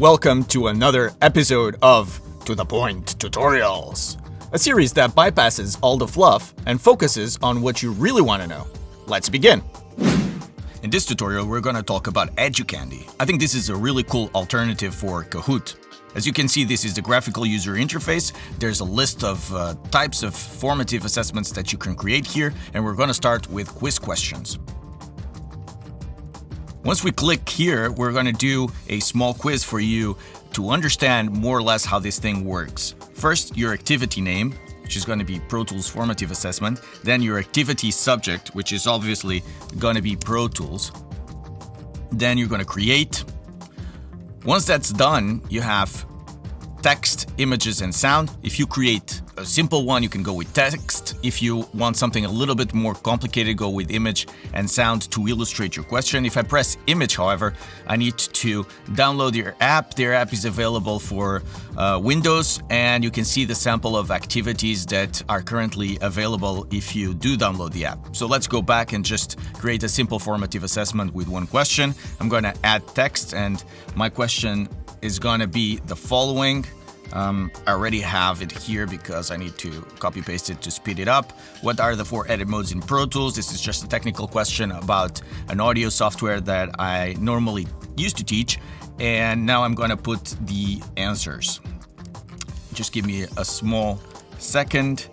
welcome to another episode of To The Point Tutorials, a series that bypasses all the fluff and focuses on what you really want to know. Let's begin! In this tutorial, we're gonna talk about EduCandy. I think this is a really cool alternative for Kahoot. As you can see, this is the graphical user interface. There's a list of uh, types of formative assessments that you can create here, and we're gonna start with quiz questions. Once we click here, we're going to do a small quiz for you to understand more or less how this thing works. First, your activity name, which is going to be Pro Tools Formative Assessment. Then your activity subject, which is obviously going to be Pro Tools. Then you're going to create. Once that's done, you have text, images, and sound. If you create a simple one, you can go with text. If you want something a little bit more complicated, go with image and sound to illustrate your question. If I press image, however, I need to download your app. Their app is available for uh, Windows, and you can see the sample of activities that are currently available if you do download the app. So let's go back and just create a simple formative assessment with one question. I'm going to add text, and my question is going to be the following. Um, I already have it here because I need to copy paste it to speed it up. What are the four edit modes in Pro Tools? This is just a technical question about an audio software that I normally used to teach. And now I'm going to put the answers. Just give me a small second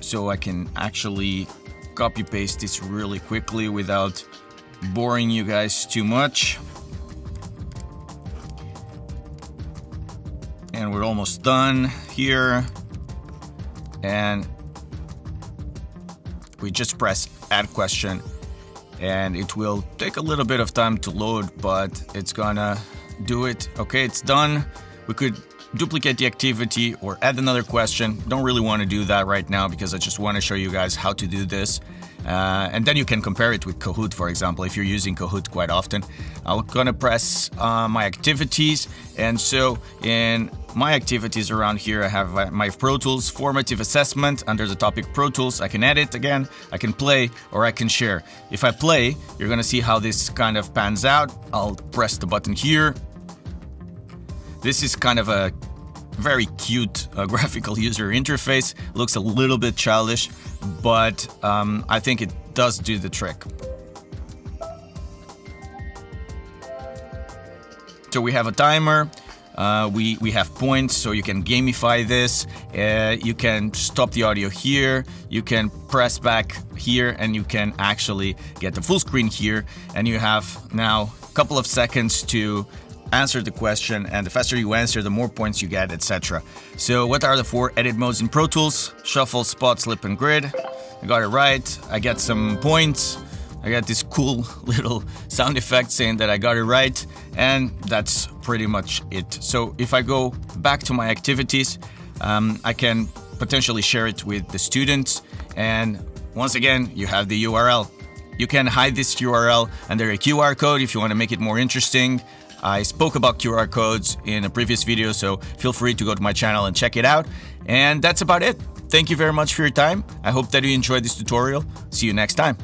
so I can actually copy paste this really quickly without boring you guys too much. And we're almost done here. And we just press add question and it will take a little bit of time to load but it's gonna do it. Okay it's done. We could duplicate the activity or add another question. Don't really want to do that right now because I just want to show you guys how to do this uh, and then you can compare it with Kahoot, for example, if you're using Kahoot quite often. I'm gonna press uh, my activities. And so in my activities around here, I have uh, my Pro Tools formative assessment under the topic Pro Tools. I can edit again, I can play, or I can share. If I play, you're gonna see how this kind of pans out. I'll press the button here. This is kind of a very cute uh, graphical user interface. Looks a little bit childish, but um, I think it does do the trick. So we have a timer. Uh, we, we have points, so you can gamify this. Uh, you can stop the audio here. You can press back here, and you can actually get the full screen here. And you have now a couple of seconds to answer the question, and the faster you answer, the more points you get, etc. So what are the four edit modes in Pro Tools? Shuffle, spot, slip, and grid. I got it right. I get some points. I got this cool little sound effect saying that I got it right, and that's pretty much it. So if I go back to my activities, um, I can potentially share it with the students, and once again, you have the URL. You can hide this URL under a QR code if you want to make it more interesting. I spoke about QR codes in a previous video, so feel free to go to my channel and check it out. And that's about it. Thank you very much for your time. I hope that you enjoyed this tutorial. See you next time.